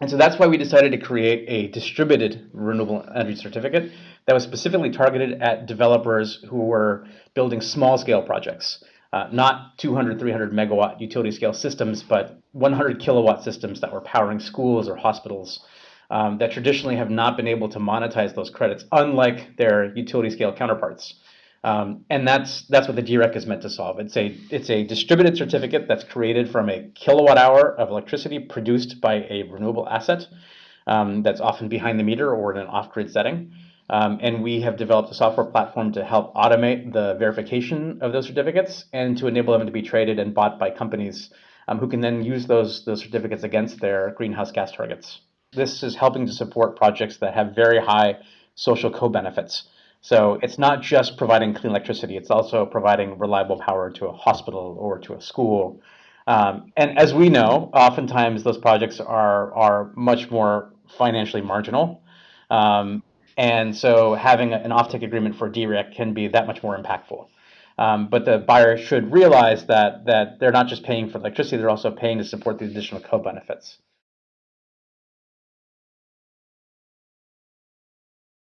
And so that's why we decided to create a distributed renewable energy certificate that was specifically targeted at developers who were building small scale projects, uh, not 200, 300 megawatt utility scale systems, but 100 kilowatt systems that were powering schools or hospitals um, that traditionally have not been able to monetize those credits, unlike their utility scale counterparts. Um, and that's that's what the DREC is meant to solve. It's a it's a distributed certificate that's created from a kilowatt hour of electricity produced by a renewable asset um, that's often behind the meter or in an off-grid setting. Um, and we have developed a software platform to help automate the verification of those certificates and to enable them to be traded and bought by companies um, who can then use those those certificates against their greenhouse gas targets. This is helping to support projects that have very high social co-benefits. So it's not just providing clean electricity, it's also providing reliable power to a hospital or to a school. Um, and as we know, oftentimes those projects are, are much more financially marginal. Um, and so having an offtake agreement for DREC can be that much more impactful. Um, but the buyer should realize that, that they're not just paying for electricity, they're also paying to support the additional co-benefits.